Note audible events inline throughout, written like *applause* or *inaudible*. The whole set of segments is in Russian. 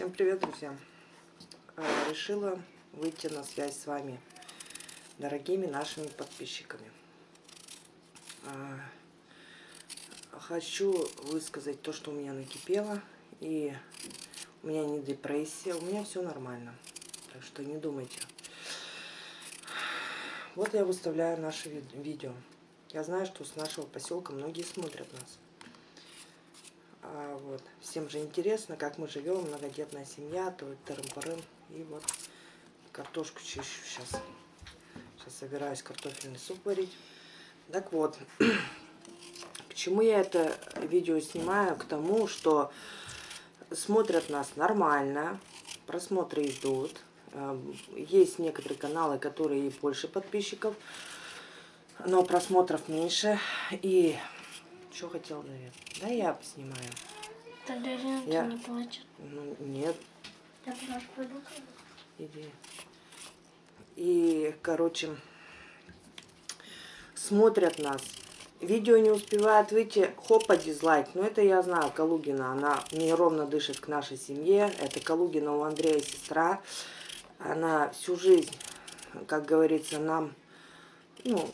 Всем привет, друзья! А, решила выйти на связь с вами, дорогими нашими подписчиками. А, хочу высказать то, что у меня накипело, и у меня не депрессия, у меня все нормально. Так что не думайте. Вот я выставляю наше видео. Я знаю, что с нашего поселка многие смотрят нас. А, вот. Всем же интересно, как мы живем, многодетная семья, то тырым-пырым. И вот картошку чищу сейчас. Сейчас собираюсь картофельный суп варить. Так вот, *clears throat* к чему я это видео снимаю? К тому, что смотрят нас нормально, просмотры идут. Эм, есть некоторые каналы, которые и больше подписчиков, но просмотров меньше. И что хотел, наверное? Да я снимаю. Тогда Ренат я... не плачет. Ну, нет. Я просто пойду. Иди. И, короче, смотрят нас. Видео не успевает выйти, хопа, дизлайк. Но ну, это я знаю, Калугина, она неровно дышит к нашей семье. Это Калугина у Андрея сестра. Она всю жизнь, как говорится, нам, ну,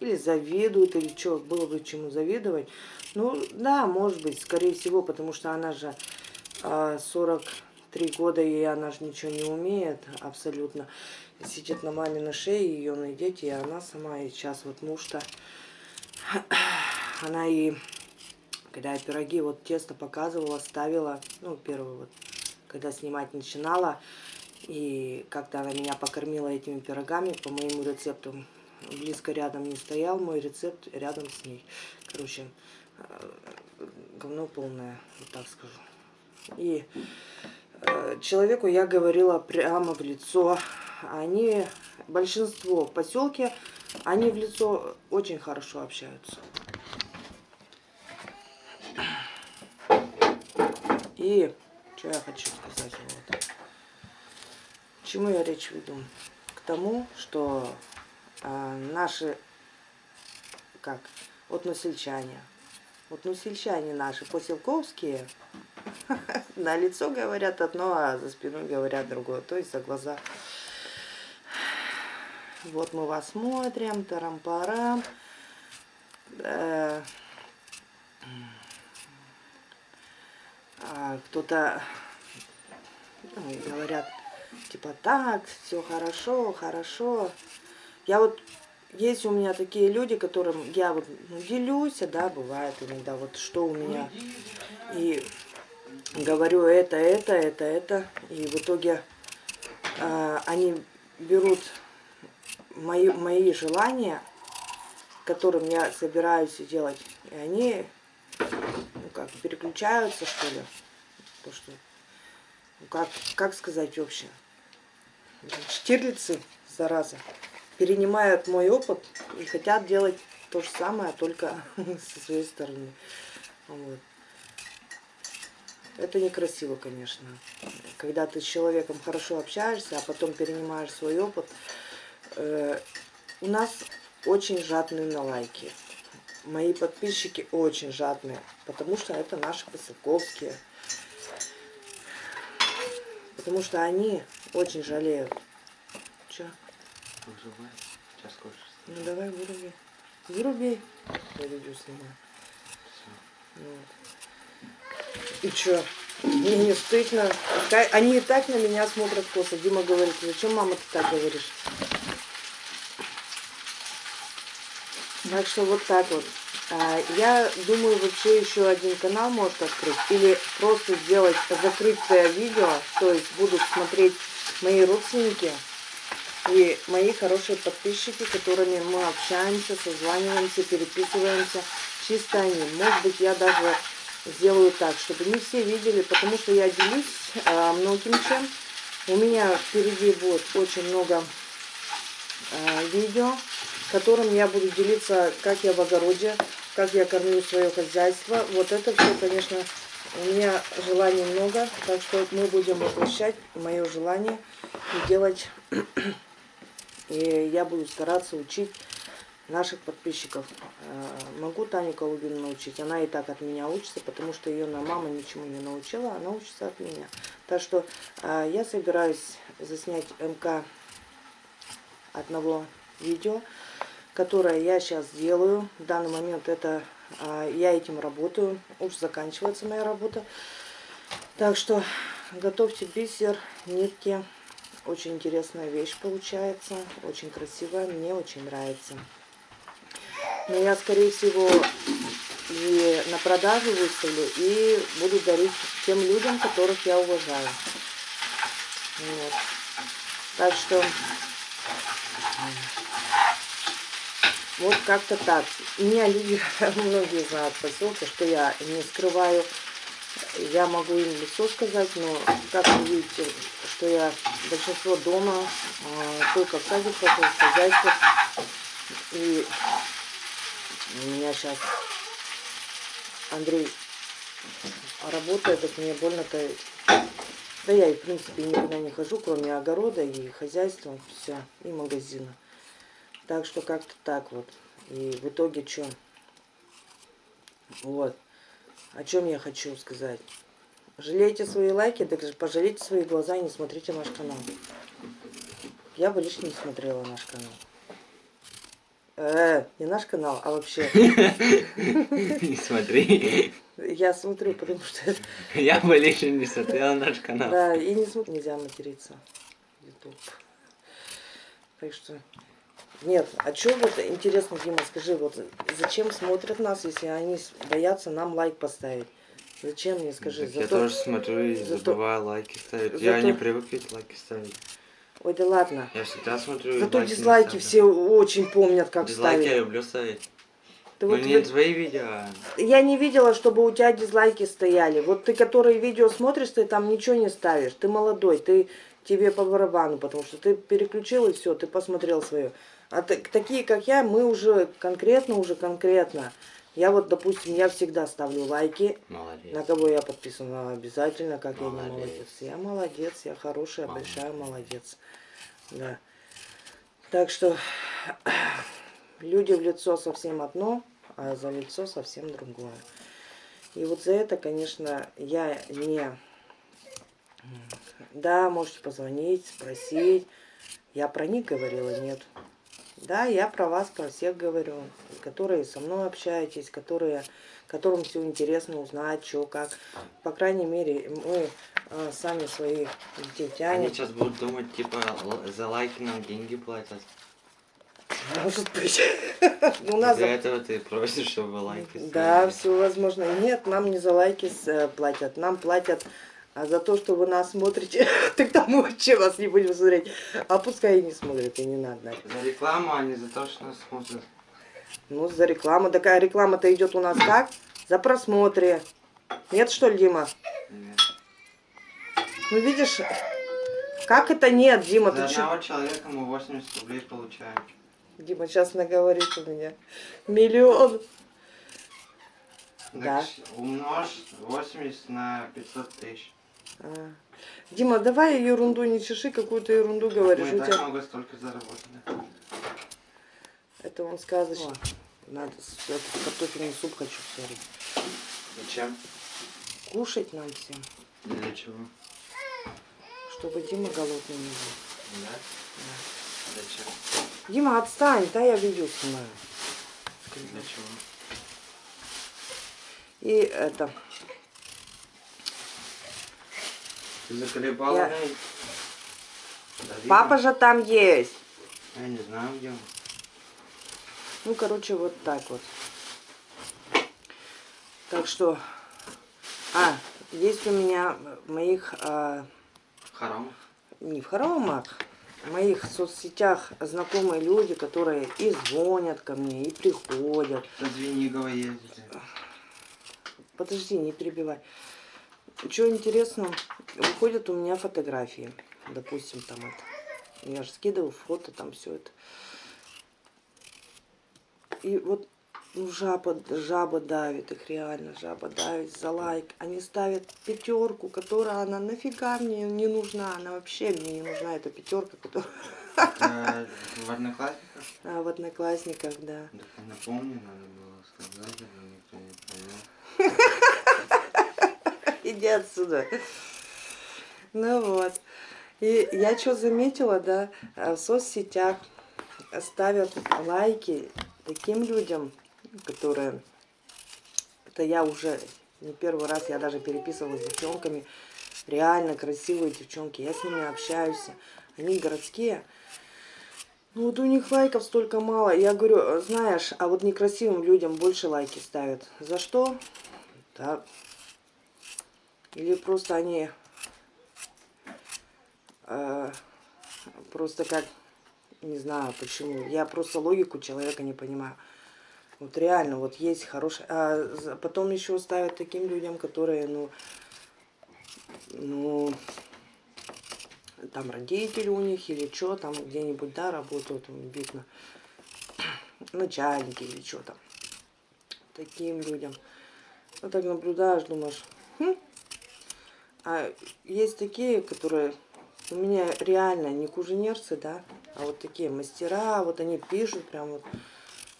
или завидует, или что, было бы чему завидовать. Ну, да, может быть, скорее всего, потому что она же э, 43 года, и она же ничего не умеет абсолютно. Сидит на маме на шее, ее найдете, и она сама, и сейчас вот муж-то, *clears throat* она и, когда я пироги, вот тесто показывала, ставила, ну, первый вот, когда снимать начинала, и как-то она меня покормила этими пирогами по моему рецепту, близко рядом не стоял, мой рецепт рядом с ней. Короче, говно полное, вот так скажу. И э, человеку я говорила прямо в лицо. Они, большинство в поселке, они в лицо очень хорошо общаются. И что я хочу сказать? Вот. К чему я речь веду? К тому, что а, наши, как, вот носильчане, вот носильчане наши, поселковские, *laughs* на лицо говорят одно, а за спиной говорят другое, то есть за глаза. Вот мы вас смотрим, тарам-парам. А, Кто-то ну, говорят, типа так, все хорошо, хорошо. Я вот, есть у меня такие люди, которым я вот ну, делюсь, да, бывает иногда, вот что у меня. И говорю это, это, это, это. И в итоге э, они берут мои, мои желания, которым я собираюсь делать, и они, ну как, переключаются, что ли. То, что, ну как, как сказать вообще, штирлицы, зараза перенимают мой опыт и хотят делать то же самое, только *laughs* со своей стороны. Вот. Это некрасиво, конечно. Когда ты с человеком хорошо общаешься, а потом перенимаешь свой опыт. Э, у нас очень жадные на лайки. Мои подписчики очень жадные, потому что это наши поселковские. Потому что они очень жалеют. Че? Выживай. Сейчас скажешь. Ну давай выруби. Выруби. Я видео снимаю. Вот. И чё? Мне не стыдно. Они и так на меня смотрят косо. Дима говорит, зачем мама ты так говоришь? Так что вот так вот. А, я думаю, вообще еще один канал может открыть. Или просто сделать закрытое видео. То есть будут смотреть мои родственники. И мои хорошие подписчики, которыми мы общаемся, созваниваемся, переписываемся, чисто они. Может быть, я даже сделаю так, чтобы не все видели, потому что я делюсь э, многим чем. У меня впереди будет очень много э, видео, которым я буду делиться, как я в огороде, как я кормлю свое хозяйство. Вот это все, конечно, у меня желаний много, так что мы будем воплощать мое желание и делать и я буду стараться учить наших подписчиков. Э, Могу Таню Колубину научить. Она и так от меня учится, потому что ее мама ничему не научила, она учится от меня. Так что э, я собираюсь заснять МК одного видео, которое я сейчас делаю. В данный момент это э, я этим работаю. Уж заканчивается моя работа. Так что готовьте бисер, нитки. Очень интересная вещь получается, очень красивая, мне очень нравится. Но я, скорее всего, и на продажу выставлю, и буду дарить тем людям, которых я уважаю. Вот. Так что вот как-то так. Меня люди, *laughs* многие знают в поселке, что я не скрываю я могу им лицо сказать, но как вы видите, что я большинство дома, а, только в садик пошел, в хозяйство. И у меня сейчас Андрей работает, так мне больно-то... Да я и в принципе никуда не хожу, кроме огорода и хозяйства, все, и магазина. Так что как-то так вот. И в итоге что? Вот. О чем я хочу сказать. Жалейте свои лайки, так пожалейте свои глаза и не смотрите наш канал. Я бы лично не смотрела наш канал. Э, не наш канал, а вообще. *laughs* Не смотри. Я смотрю, потому что... Я бы лично не смотрела наш канал. Да, и не смотрю, нельзя материться. YouTube. Так что... Нет, а что вот интересно, Дима, скажи, вот зачем смотрят нас, если они боятся нам лайк поставить? Зачем мне, скажи? Так я тоже смотрю и зато- забываю лайки ставить. Я зато- не привык ведь лайки ставить. Ой, да ладно. Я всегда смотрю Зато лайки дизлайки все очень помнят, как Дизлайки я ставить. люблю ставить. Ты Но вот не вы- твои видео, а Я не видела, чтобы у тебя дизлайки стояли. Вот ты, которые видео смотришь, ты там ничего не ставишь. Ты молодой, ты тебе по барабану, потому что ты переключил и все, ты посмотрел свое. А так- такие, как я, мы уже конкретно, уже конкретно. Я вот, допустим, я всегда ставлю лайки. молодец. На кого я подписана обязательно, как я не Молодец. молодец. Я молодец, я хорошая, большая молодец. Да. Так что *clears throat* люди в лицо совсем одно, а за лицо совсем другое. И вот за это, конечно, я не... Да, можете позвонить, спросить. Я про них говорила, нет. Да, я про вас, про всех говорю, которые со мной общаетесь, которые, которым все интересно узнать, что, как. По крайней мере, мы а, сами своих детей Они тянем. сейчас будут думать, типа, за лайки нам деньги платят. Может быть. *laughs* У нас Для этого ты просишь, чтобы лайки Да, все возможно. Нет, нам не за лайки э, платят, нам платят а за то, что вы нас смотрите. *laughs* Тогда мы вообще вас не будем смотреть. А пускай и не смотрят, и не надо. За рекламу, а не за то, что нас смотрят. Ну, за рекламу. Такая реклама-то идет у нас как? За просмотры. Нет, что ли, Дима? Нет. Ну, видишь, как это нет, Дима? За Ты одного человека мы 80 рублей получаем. Дима сейчас наговорит у меня. Миллион. Да. Так, умножь 80 на 500 тысяч. А. Дима, давай ерунду не чеши, какую-то ерунду говоришь. Мы и тебя... так много столько заработали. Это он сказочно. Надо с- этот картофельный суп хочу сварить. Зачем? Кушать нам всем, Для чего? чтобы Дима голодный не был. Да? Зачем? Дима, отстань, да я видео снимаю. Для чего? И это, Ты заколебал Я- папа же там есть. Я не знаю, где он. Ну, короче, вот так вот. Так что, а, есть у меня в моих, а, Харам. не в хоромах, в моих соцсетях знакомые люди, которые и звонят ко мне, и приходят. Звенигова ездите. Подожди, не перебивай. Что интересно, выходят у меня фотографии. Допустим, там это. Я же скидываю фото, там все это. И вот Ну, жаба, жаба давит их, реально, жаба давит за лайк. Они ставят пятерку, которая она нафига мне не нужна. Она вообще мне не нужна, эта пятерка, которая Это *laughs* в одноклассниках? а, в одноклассниках, да. Так напомню, надо было сказать, но никто не понял. *laughs* Иди отсюда. Ну вот. И я что заметила, да, а, в соцсетях ставят лайки таким людям, которые... Это я уже не первый раз, я даже переписывалась с девчонками. Реально красивые девчонки. Я с ними общаюсь. Они городские. Ну вот у них лайков столько мало. Я говорю, знаешь, а вот некрасивым людям больше лайки ставят. За что? Да. Или просто они э, просто как, не знаю почему. Я просто логику человека не понимаю. Вот реально, вот есть хорошие... А потом еще ставят таким людям, которые, ну, ну, там родители у них или что, там где-нибудь, да, работают, видно, *clears throat* начальники или что там. Таким людям. Вот так наблюдаешь, думаешь, «Хм». А есть такие, которые у меня реально не куженерцы, да, а вот такие мастера, вот они пишут прям вот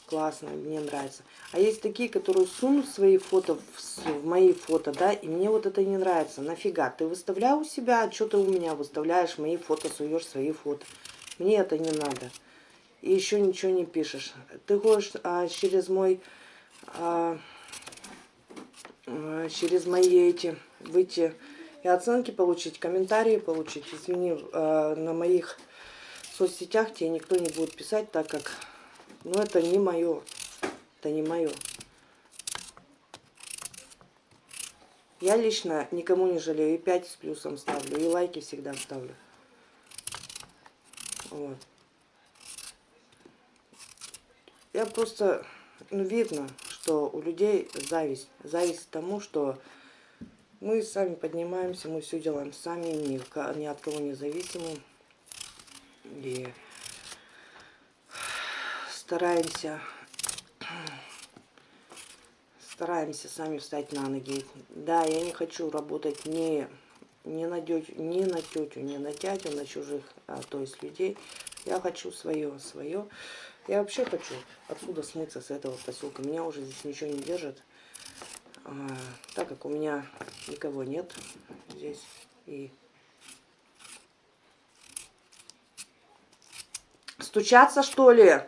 классно, мне нравится. А есть такие, которые сунут свои фото в, в мои фото, да, и мне вот это не нравится. Нафига? Ты выставлял у себя, а что ты у меня выставляешь мои фото, суешь свои фото. Мне это не надо. И еще ничего не пишешь. Ты хочешь а, через мой, а, а, через мои эти выйти и оценки получить, комментарии получить. Извини, а, на моих соцсетях тебе никто не будет писать, так как, ну, это не мое. Это не мое. Я лично никому не жалею. И 5 с плюсом ставлю, и лайки всегда ставлю. Вот. Я просто, ну, видно, что у людей зависть. Зависть к тому, что мы сами поднимаемся, мы все делаем сами, ни, ни от кого не зависимы. И стараемся стараемся сами встать на ноги. Да, я не хочу работать ни, ни, на, дётю, ни на тетю, ни на дядю, на чужих, а, то есть людей. Я хочу свое, свое. Я вообще хочу отсюда смыться с этого поселка. Меня уже здесь ничего не держит. А, так как у меня никого нет здесь. И стучаться что ли?